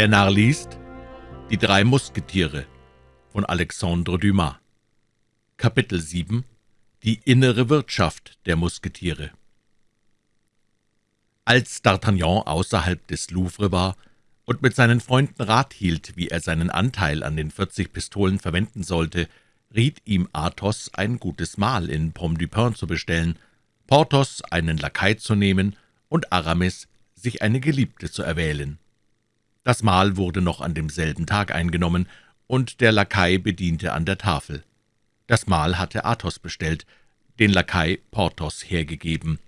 Der Narr liest Die drei Musketiere von Alexandre Dumas Kapitel 7 Die innere Wirtschaft der Musketiere Als D'Artagnan außerhalb des Louvre war und mit seinen Freunden Rat hielt, wie er seinen Anteil an den vierzig Pistolen verwenden sollte, riet ihm Athos, ein gutes Mahl in Pomme du Pin zu bestellen, Porthos einen Lakai zu nehmen und Aramis sich eine Geliebte zu erwählen. Das Mahl wurde noch an demselben Tag eingenommen, und der Lakai bediente an der Tafel. Das Mahl hatte Athos bestellt, den Lakai Porthos hergegeben.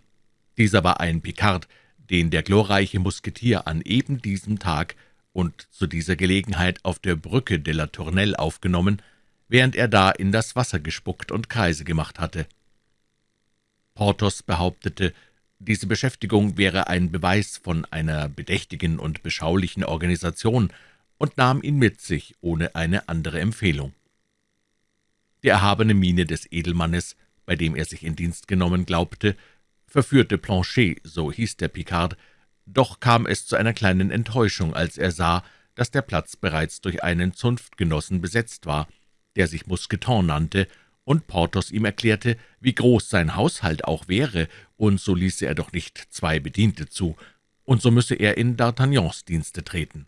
Dieser war ein Picard, den der glorreiche Musketier an eben diesem Tag und zu dieser Gelegenheit auf der Brücke de la Tournelle aufgenommen, während er da in das Wasser gespuckt und Kreise gemacht hatte. Porthos behauptete, diese Beschäftigung wäre ein Beweis von einer bedächtigen und beschaulichen Organisation und nahm ihn mit sich, ohne eine andere Empfehlung. Die erhabene Miene des Edelmannes, bei dem er sich in Dienst genommen glaubte, verführte Planchet, so hieß der Picard, doch kam es zu einer kleinen Enttäuschung, als er sah, dass der Platz bereits durch einen Zunftgenossen besetzt war, der sich Mousqueton nannte und Porthos ihm erklärte, wie groß sein Haushalt auch wäre, und so ließe er doch nicht zwei Bediente zu, und so müsse er in D'Artagnans Dienste treten.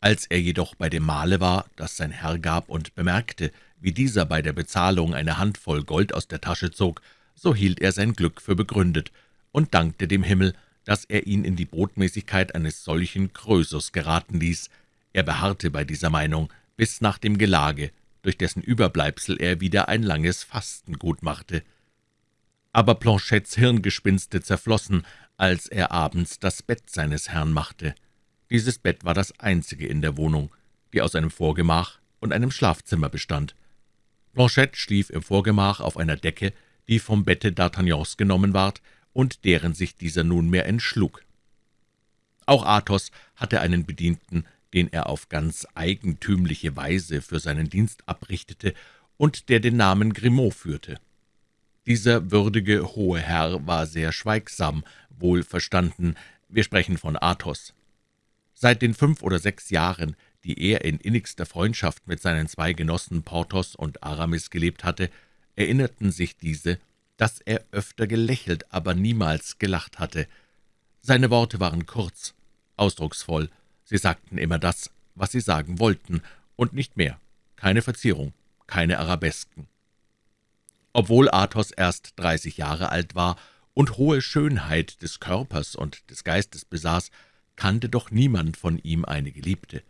Als er jedoch bei dem Mahle war, das sein Herr gab, und bemerkte, wie dieser bei der Bezahlung eine Handvoll Gold aus der Tasche zog, so hielt er sein Glück für begründet und dankte dem Himmel, dass er ihn in die Botmäßigkeit eines solchen Krösus geraten ließ. Er beharrte bei dieser Meinung bis nach dem Gelage, durch dessen Überbleibsel er wieder ein langes Fasten gut machte. Aber Planchettes Hirngespinste zerflossen, als er abends das Bett seines Herrn machte. Dieses Bett war das einzige in der Wohnung, die aus einem Vorgemach und einem Schlafzimmer bestand. Blanchette schlief im Vorgemach auf einer Decke, die vom Bette D'Artagnans genommen ward und deren sich dieser nunmehr entschlug. Auch Athos hatte einen Bedienten, den er auf ganz eigentümliche Weise für seinen Dienst abrichtete und der den Namen Grimaud führte. Dieser würdige hohe Herr war sehr schweigsam, wohlverstanden, wir sprechen von Athos. Seit den fünf oder sechs Jahren, die er in innigster Freundschaft mit seinen zwei Genossen Porthos und Aramis gelebt hatte, erinnerten sich diese, dass er öfter gelächelt, aber niemals gelacht hatte. Seine Worte waren kurz, ausdrucksvoll, Sie sagten immer das, was Sie sagen wollten, und nicht mehr. Keine Verzierung, keine Arabesken. Obwohl Athos erst dreißig Jahre alt war und hohe Schönheit des Körpers und des Geistes besaß, kannte doch niemand von ihm eine Geliebte.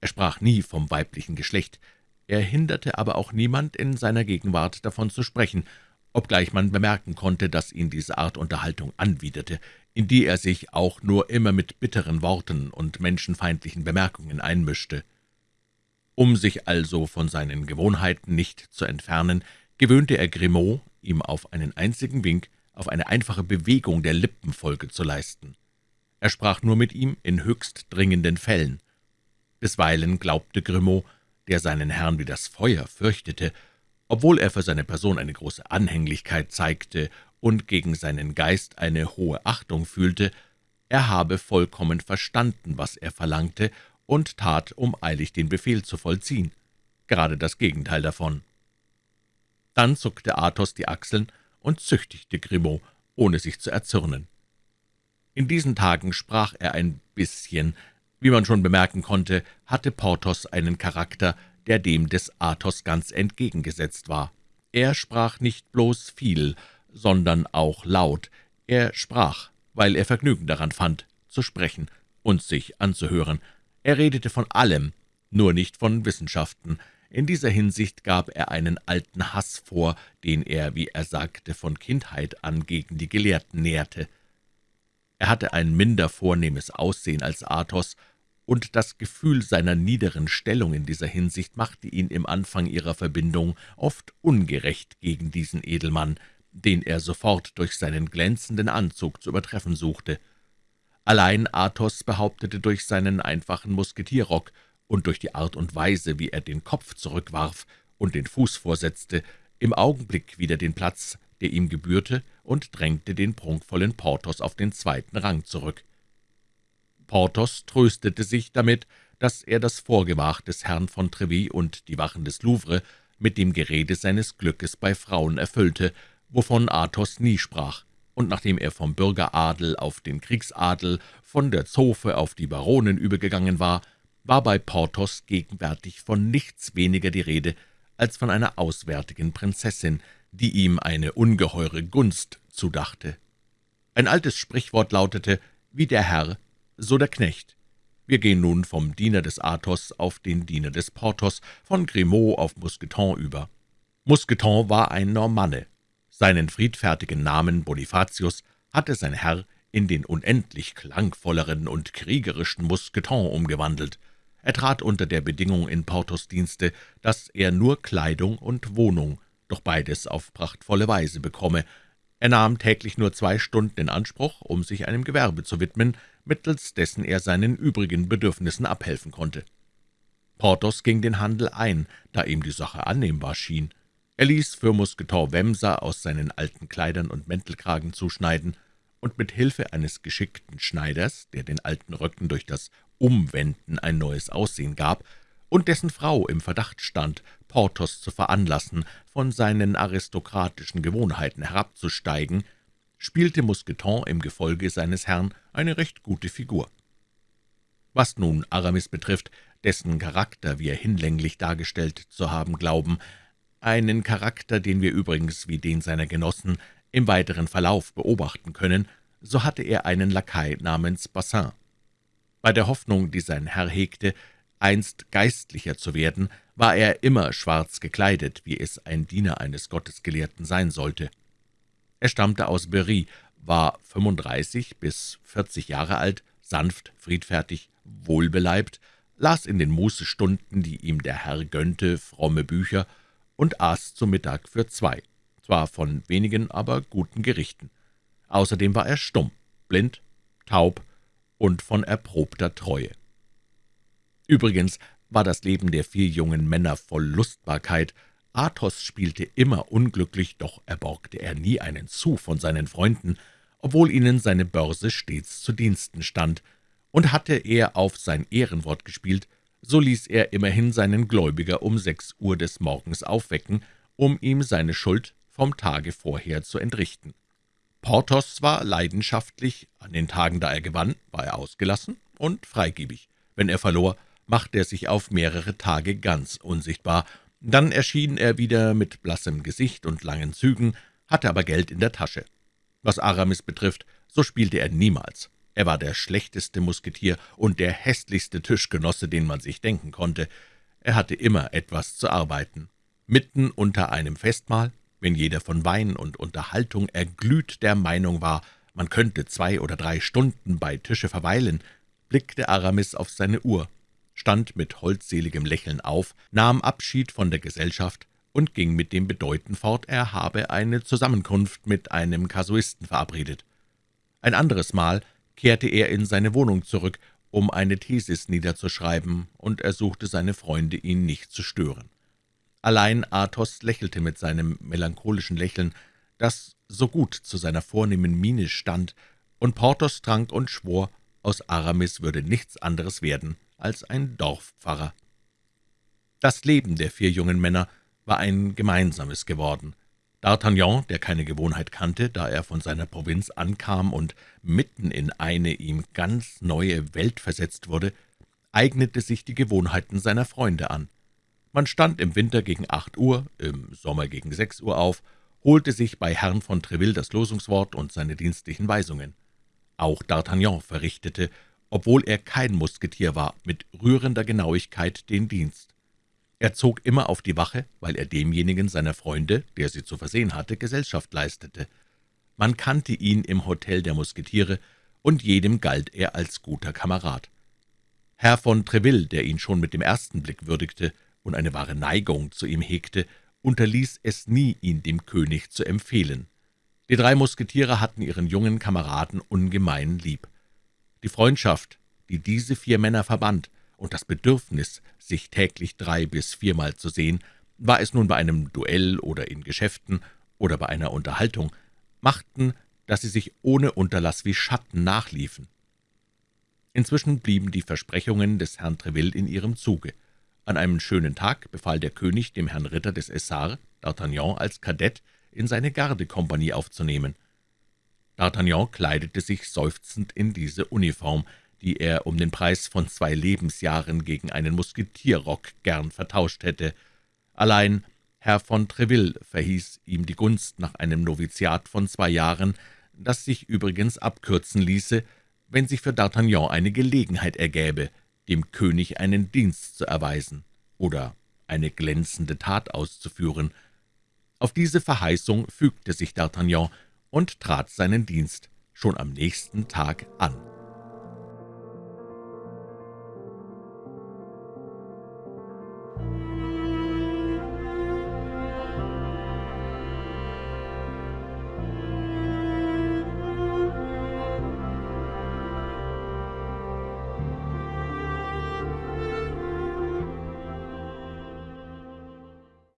Er sprach nie vom weiblichen Geschlecht, er hinderte aber auch niemand, in seiner Gegenwart davon zu sprechen, obgleich man bemerken konnte, dass ihn diese Art Unterhaltung anwiderte, in die er sich auch nur immer mit bitteren Worten und menschenfeindlichen Bemerkungen einmischte. Um sich also von seinen Gewohnheiten nicht zu entfernen, gewöhnte er Grimaud, ihm auf einen einzigen Wink, auf eine einfache Bewegung der Lippen Folge zu leisten. Er sprach nur mit ihm in höchst dringenden Fällen. Bisweilen glaubte Grimaud, der seinen Herrn wie das Feuer fürchtete, obwohl er für seine Person eine große Anhänglichkeit zeigte und gegen seinen Geist eine hohe Achtung fühlte, er habe vollkommen verstanden, was er verlangte, und tat, um eilig den Befehl zu vollziehen. Gerade das Gegenteil davon. Dann zuckte Athos die Achseln und züchtigte Grimaud, ohne sich zu erzürnen. In diesen Tagen sprach er ein bisschen. Wie man schon bemerken konnte, hatte Porthos einen Charakter, der dem des Athos ganz entgegengesetzt war. Er sprach nicht bloß viel, sondern auch laut. Er sprach, weil er Vergnügen daran fand, zu sprechen und sich anzuhören. Er redete von allem, nur nicht von Wissenschaften. In dieser Hinsicht gab er einen alten Hass vor, den er, wie er sagte, von Kindheit an gegen die Gelehrten nährte. Er hatte ein minder vornehmes Aussehen als Athos, und das Gefühl seiner niederen Stellung in dieser Hinsicht machte ihn im Anfang ihrer Verbindung oft ungerecht gegen diesen Edelmann, den er sofort durch seinen glänzenden Anzug zu übertreffen suchte. Allein Athos behauptete durch seinen einfachen Musketierrock und durch die Art und Weise, wie er den Kopf zurückwarf und den Fuß vorsetzte, im Augenblick wieder den Platz, der ihm gebührte, und drängte den prunkvollen Porthos auf den zweiten Rang zurück. Porthos tröstete sich damit, dass er das Vorgemach des Herrn von Treville und die Wachen des Louvre mit dem Gerede seines Glückes bei Frauen erfüllte, wovon Athos nie sprach, und nachdem er vom Bürgeradel auf den Kriegsadel, von der Zofe auf die Baronen übergegangen war, war bei Porthos gegenwärtig von nichts weniger die Rede als von einer auswärtigen Prinzessin, die ihm eine ungeheure Gunst zudachte. Ein altes Sprichwort lautete, wie der Herr, so der Knecht. Wir gehen nun vom Diener des Athos auf den Diener des Porthos, von Grimaud auf Mousqueton über. Mousqueton war ein Normanne. Seinen friedfertigen Namen Bonifatius hatte sein Herr in den unendlich klangvolleren und kriegerischen Mousqueton umgewandelt. Er trat unter der Bedingung in Porthos Dienste, dass er nur Kleidung und Wohnung, doch beides auf prachtvolle Weise bekomme. Er nahm täglich nur zwei Stunden in Anspruch, um sich einem Gewerbe zu widmen, mittels dessen er seinen übrigen Bedürfnissen abhelfen konnte. Porthos ging den Handel ein, da ihm die Sache annehmbar schien. Er ließ für Mousqueton Wemser aus seinen alten Kleidern und Mäntelkragen zuschneiden, und mit Hilfe eines geschickten Schneiders, der den alten Röcken durch das Umwenden ein neues Aussehen gab, und dessen Frau im Verdacht stand, Porthos zu veranlassen, von seinen aristokratischen Gewohnheiten herabzusteigen, spielte Mousqueton im Gefolge seines Herrn eine recht gute Figur. Was nun Aramis betrifft, dessen Charakter wir hinlänglich dargestellt zu haben glauben, einen Charakter, den wir übrigens wie den seiner Genossen im weiteren Verlauf beobachten können, so hatte er einen Lakai namens Bassin. Bei der Hoffnung, die sein Herr hegte, einst Geistlicher zu werden, war er immer schwarz gekleidet, wie es ein Diener eines Gottesgelehrten sein sollte. Er stammte aus Berry, war 35 bis 40 Jahre alt, sanft, friedfertig, wohlbeleibt, las in den Mußestunden, die ihm der Herr gönnte, fromme Bücher und aß zu Mittag für zwei, zwar von wenigen, aber guten Gerichten. Außerdem war er stumm, blind, taub und von erprobter Treue. Übrigens war das Leben der vier jungen Männer voll Lustbarkeit. Athos spielte immer unglücklich, doch erborgte er nie einen Sou von seinen Freunden, obwohl ihnen seine Börse stets zu Diensten stand, und hatte er auf sein Ehrenwort gespielt, so ließ er immerhin seinen Gläubiger um sechs Uhr des Morgens aufwecken, um ihm seine Schuld vom Tage vorher zu entrichten. Porthos war leidenschaftlich, an den Tagen, da er gewann, war er ausgelassen und freigebig. Wenn er verlor, machte er sich auf mehrere Tage ganz unsichtbar, dann erschien er wieder mit blassem Gesicht und langen Zügen, hatte aber Geld in der Tasche. Was Aramis betrifft, so spielte er niemals. Er war der schlechteste Musketier und der hässlichste Tischgenosse, den man sich denken konnte. Er hatte immer etwas zu arbeiten. Mitten unter einem Festmahl, wenn jeder von Wein und Unterhaltung erglüht der Meinung war, man könnte zwei oder drei Stunden bei Tische verweilen, blickte Aramis auf seine Uhr stand mit holdseligem Lächeln auf, nahm Abschied von der Gesellschaft und ging mit dem Bedeuten fort, er habe eine Zusammenkunft mit einem Kasuisten verabredet. Ein anderes Mal kehrte er in seine Wohnung zurück, um eine Thesis niederzuschreiben, und ersuchte seine Freunde, ihn nicht zu stören. Allein Athos lächelte mit seinem melancholischen Lächeln, das so gut zu seiner vornehmen Miene stand, und Porthos trank und schwor, aus Aramis würde nichts anderes werden als ein Dorfpfarrer. Das Leben der vier jungen Männer war ein gemeinsames geworden. D'Artagnan, der keine Gewohnheit kannte, da er von seiner Provinz ankam und mitten in eine ihm ganz neue Welt versetzt wurde, eignete sich die Gewohnheiten seiner Freunde an. Man stand im Winter gegen acht Uhr, im Sommer gegen sechs Uhr auf, holte sich bei Herrn von Treville das Losungswort und seine dienstlichen Weisungen. Auch D'Artagnan verrichtete obwohl er kein Musketier war, mit rührender Genauigkeit den Dienst. Er zog immer auf die Wache, weil er demjenigen seiner Freunde, der sie zu versehen hatte, Gesellschaft leistete. Man kannte ihn im Hotel der Musketiere, und jedem galt er als guter Kamerad. Herr von Treville, der ihn schon mit dem ersten Blick würdigte und eine wahre Neigung zu ihm hegte, unterließ es nie, ihn dem König zu empfehlen. Die drei Musketiere hatten ihren jungen Kameraden ungemein lieb. Die Freundschaft, die diese vier Männer verband, und das Bedürfnis, sich täglich drei bis viermal zu sehen, war es nun bei einem Duell oder in Geschäften oder bei einer Unterhaltung, machten, dass sie sich ohne Unterlass wie Schatten nachliefen. Inzwischen blieben die Versprechungen des Herrn Treville in ihrem Zuge. An einem schönen Tag befahl der König dem Herrn Ritter des Essarts, D'Artagnan als Kadett in seine Gardekompanie aufzunehmen. D'Artagnan kleidete sich seufzend in diese Uniform, die er um den Preis von zwei Lebensjahren gegen einen Musketierrock gern vertauscht hätte. Allein Herr von Treville verhieß ihm die Gunst nach einem Noviziat von zwei Jahren, das sich übrigens abkürzen ließe, wenn sich für D'Artagnan eine Gelegenheit ergäbe, dem König einen Dienst zu erweisen oder eine glänzende Tat auszuführen. Auf diese Verheißung fügte sich D'Artagnan und trat seinen Dienst schon am nächsten Tag an.